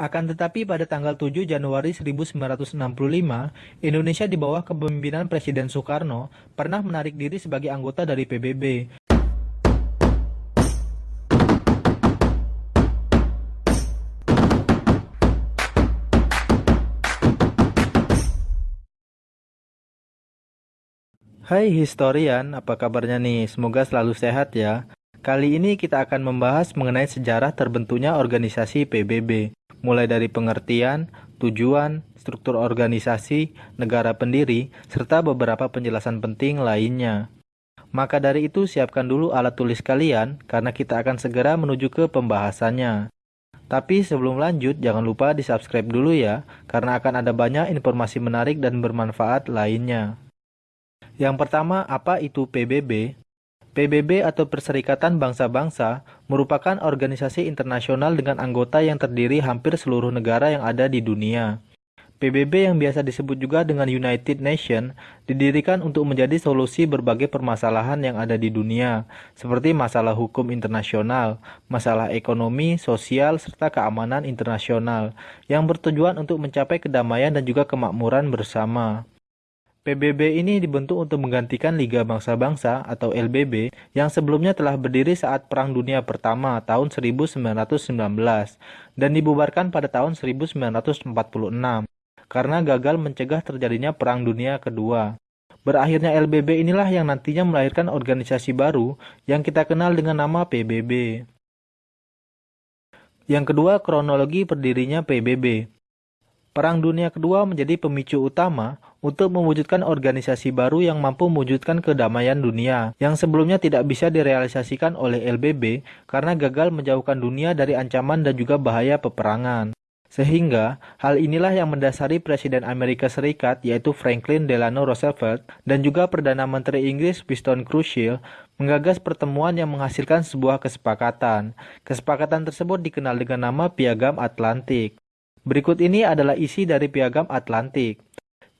Akan tetapi pada tanggal 7 Januari 1965, Indonesia di bawah kepemimpinan Presiden Soekarno pernah menarik diri sebagai anggota dari PBB. Hai historian, apa kabarnya nih? Semoga selalu sehat ya. Kali ini kita akan membahas mengenai sejarah terbentuknya organisasi PBB, mulai dari pengertian, tujuan, struktur organisasi, negara pendiri, serta beberapa penjelasan penting lainnya. Maka dari itu siapkan dulu alat tulis kalian, karena kita akan segera menuju ke pembahasannya. Tapi sebelum lanjut, jangan lupa di subscribe dulu ya, karena akan ada banyak informasi menarik dan bermanfaat lainnya. Yang pertama, apa itu PBB? PBB atau Perserikatan Bangsa-Bangsa merupakan organisasi internasional dengan anggota yang terdiri hampir seluruh negara yang ada di dunia. PBB yang biasa disebut juga dengan United Nations didirikan untuk menjadi solusi berbagai permasalahan yang ada di dunia, seperti masalah hukum internasional, masalah ekonomi, sosial, serta keamanan internasional, yang bertujuan untuk mencapai kedamaian dan juga kemakmuran bersama. PBB ini dibentuk untuk menggantikan Liga Bangsa-Bangsa atau LBB yang sebelumnya telah berdiri saat Perang Dunia Pertama tahun 1919 dan dibubarkan pada tahun 1946 karena gagal mencegah terjadinya Perang Dunia Kedua. Berakhirnya LBB inilah yang nantinya melahirkan organisasi baru yang kita kenal dengan nama PBB. Yang kedua, kronologi berdirinya PBB. Perang Dunia Kedua menjadi pemicu utama untuk mewujudkan organisasi baru yang mampu mewujudkan kedamaian dunia, yang sebelumnya tidak bisa direalisasikan oleh LBB karena gagal menjauhkan dunia dari ancaman dan juga bahaya peperangan. Sehingga, hal inilah yang mendasari Presiden Amerika Serikat yaitu Franklin Delano Roosevelt dan juga Perdana Menteri Inggris Winston Churchill menggagas pertemuan yang menghasilkan sebuah kesepakatan. Kesepakatan tersebut dikenal dengan nama Piagam Atlantik. Berikut ini adalah isi dari Piagam Atlantik.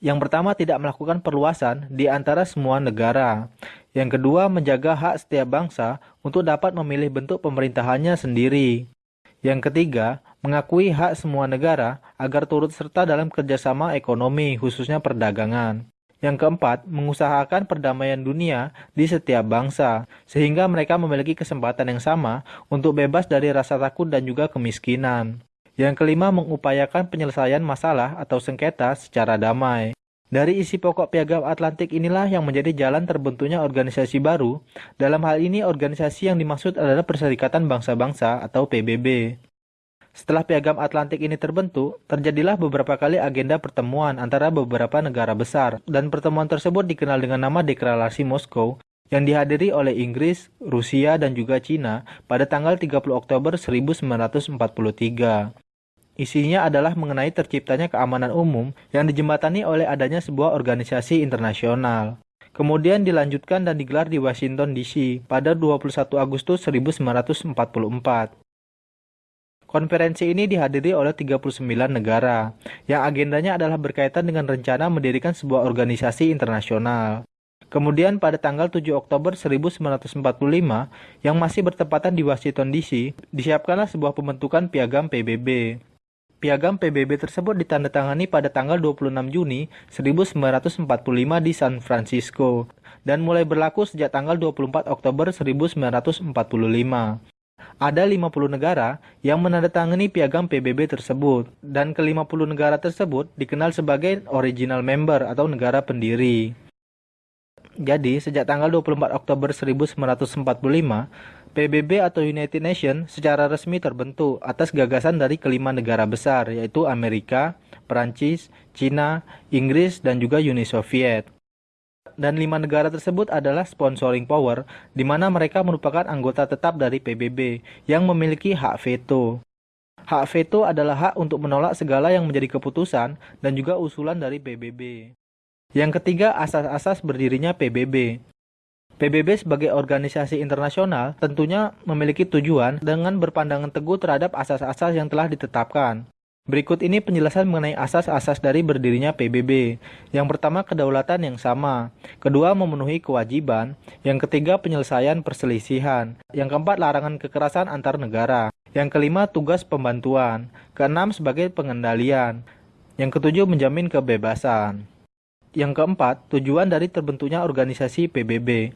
Yang pertama, tidak melakukan perluasan di antara semua negara. Yang kedua, menjaga hak setiap bangsa untuk dapat memilih bentuk pemerintahannya sendiri. Yang ketiga, mengakui hak semua negara agar turut serta dalam kerjasama ekonomi, khususnya perdagangan. Yang keempat, mengusahakan perdamaian dunia di setiap bangsa, sehingga mereka memiliki kesempatan yang sama untuk bebas dari rasa takut dan juga kemiskinan. Yang kelima, mengupayakan penyelesaian masalah atau sengketa secara damai. Dari isi pokok Piagam Atlantik inilah yang menjadi jalan terbentuknya organisasi baru. Dalam hal ini, organisasi yang dimaksud adalah Perserikatan Bangsa-Bangsa atau PBB. Setelah Piagam Atlantik ini terbentuk, terjadilah beberapa kali agenda pertemuan antara beberapa negara besar, dan pertemuan tersebut dikenal dengan nama Deklarasi Moskow, yang dihadiri oleh Inggris, Rusia, dan juga Cina pada tanggal 30 Oktober 1943. Isinya adalah mengenai terciptanya keamanan umum yang dijembatani oleh adanya sebuah organisasi internasional. Kemudian dilanjutkan dan digelar di Washington DC pada 21 Agustus 1944. Konferensi ini dihadiri oleh 39 negara, yang agendanya adalah berkaitan dengan rencana mendirikan sebuah organisasi internasional. Kemudian pada tanggal 7 Oktober 1945, yang masih bertepatan di Washington DC, disiapkanlah sebuah pembentukan piagam PBB. Piagam PBB tersebut ditandatangani pada tanggal 26 Juni 1945 di San Francisco dan mulai berlaku sejak tanggal 24 Oktober 1945. Ada 50 negara yang menandatangani piagam PBB tersebut, dan ke-50 negara tersebut dikenal sebagai original member atau negara pendiri. Jadi, sejak tanggal 24 Oktober 1945, PBB atau United Nations secara resmi terbentuk atas gagasan dari kelima negara besar yaitu Amerika, Perancis, Cina, Inggris, dan juga Uni Soviet. Dan lima negara tersebut adalah sponsoring power, di mana mereka merupakan anggota tetap dari PBB yang memiliki hak veto. Hak veto adalah hak untuk menolak segala yang menjadi keputusan dan juga usulan dari PBB. Yang ketiga, asas-asas berdirinya PBB. PBB sebagai organisasi internasional tentunya memiliki tujuan dengan berpandangan teguh terhadap asas-asas yang telah ditetapkan. Berikut ini penjelasan mengenai asas-asas dari berdirinya PBB. Yang pertama, kedaulatan yang sama. Kedua, memenuhi kewajiban. Yang ketiga, penyelesaian perselisihan. Yang keempat, larangan kekerasan antar negara. Yang kelima, tugas pembantuan. Keenam, sebagai pengendalian. Yang ketujuh, menjamin kebebasan. Yang keempat, tujuan dari terbentuknya organisasi PBB.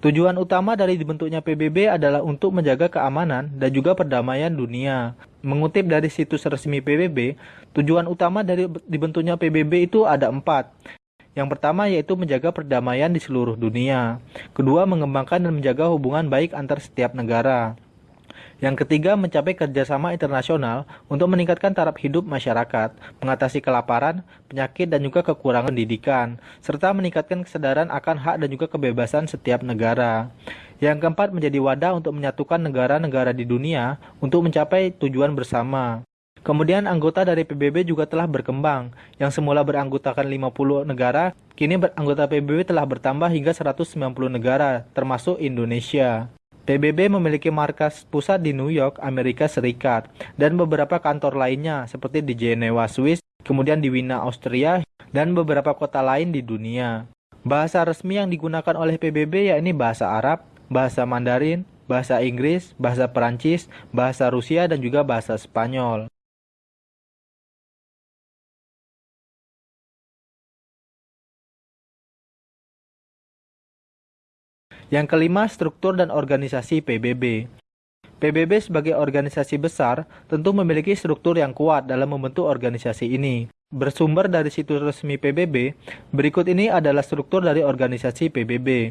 Tujuan utama dari dibentuknya PBB adalah untuk menjaga keamanan dan juga perdamaian dunia. Mengutip dari situs resmi PBB, tujuan utama dari dibentuknya PBB itu ada empat. Yang pertama yaitu menjaga perdamaian di seluruh dunia. Kedua, mengembangkan dan menjaga hubungan baik antar setiap negara. Yang ketiga, mencapai kerjasama internasional untuk meningkatkan taraf hidup masyarakat, mengatasi kelaparan, penyakit, dan juga kekurangan pendidikan, serta meningkatkan kesadaran akan hak dan juga kebebasan setiap negara. Yang keempat, menjadi wadah untuk menyatukan negara-negara di dunia untuk mencapai tujuan bersama. Kemudian anggota dari PBB juga telah berkembang, yang semula beranggotakan 50 negara, kini anggota PBB telah bertambah hingga 190 negara, termasuk Indonesia. PBB memiliki markas pusat di New York, Amerika Serikat, dan beberapa kantor lainnya seperti di Jenewa, Swiss, kemudian di Wina, Austria, dan beberapa kota lain di dunia. Bahasa resmi yang digunakan oleh PBB yakni bahasa Arab, bahasa Mandarin, bahasa Inggris, bahasa Perancis, bahasa Rusia, dan juga bahasa Spanyol. Yang kelima, struktur dan organisasi PBB. PBB sebagai organisasi besar tentu memiliki struktur yang kuat dalam membentuk organisasi ini. Bersumber dari situs resmi PBB, berikut ini adalah struktur dari organisasi PBB.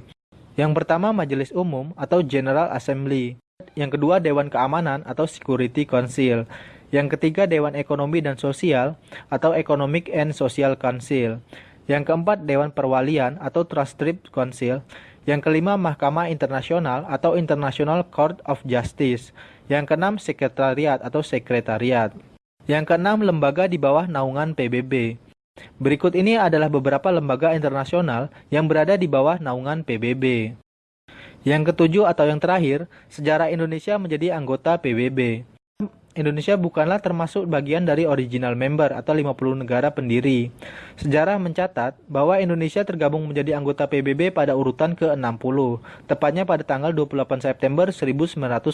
Yang pertama, Majelis Umum atau General Assembly. Yang kedua, Dewan Keamanan atau Security Council. Yang ketiga, Dewan Ekonomi dan Sosial atau Economic and Social Council. Yang keempat, Dewan Perwalian atau Trust Council. Yang kelima, Mahkamah Internasional atau International Court of Justice. Yang keenam, Sekretariat atau Sekretariat. Yang keenam, lembaga di bawah naungan PBB. Berikut ini adalah beberapa lembaga internasional yang berada di bawah naungan PBB. Yang ketujuh atau yang terakhir, sejarah Indonesia menjadi anggota PBB. Indonesia bukanlah termasuk bagian dari original member atau 50 negara pendiri. Sejarah mencatat bahwa Indonesia tergabung menjadi anggota PBB pada urutan ke-60, tepatnya pada tanggal 28 September 1950.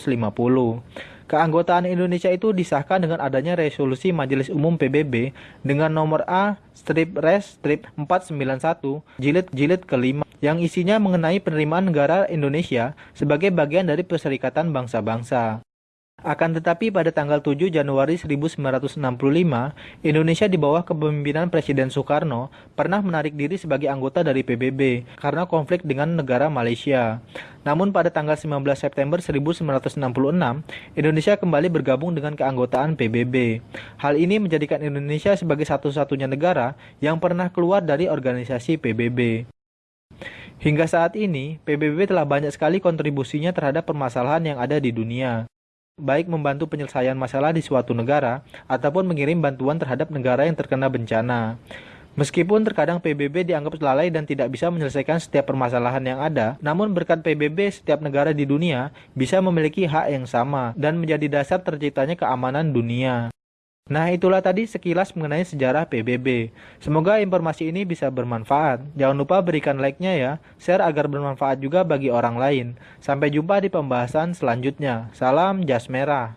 Keanggotaan Indonesia itu disahkan dengan adanya resolusi Majelis Umum PBB dengan nomor A strip res strip 491 jilid jilid kelima yang isinya mengenai penerimaan negara Indonesia sebagai bagian dari Perserikatan Bangsa-Bangsa. Akan tetapi pada tanggal 7 Januari 1965, Indonesia di bawah kepemimpinan Presiden Soekarno pernah menarik diri sebagai anggota dari PBB karena konflik dengan negara Malaysia. Namun pada tanggal 19 September 1966, Indonesia kembali bergabung dengan keanggotaan PBB. Hal ini menjadikan Indonesia sebagai satu-satunya negara yang pernah keluar dari organisasi PBB. Hingga saat ini, PBB telah banyak sekali kontribusinya terhadap permasalahan yang ada di dunia baik membantu penyelesaian masalah di suatu negara ataupun mengirim bantuan terhadap negara yang terkena bencana. Meskipun terkadang PBB dianggap lalai dan tidak bisa menyelesaikan setiap permasalahan yang ada, namun berkat PBB setiap negara di dunia bisa memiliki hak yang sama dan menjadi dasar terciptanya keamanan dunia. Nah itulah tadi sekilas mengenai sejarah PBB. Semoga informasi ini bisa bermanfaat. Jangan lupa berikan like-nya ya, share agar bermanfaat juga bagi orang lain. Sampai jumpa di pembahasan selanjutnya. Salam jas merah.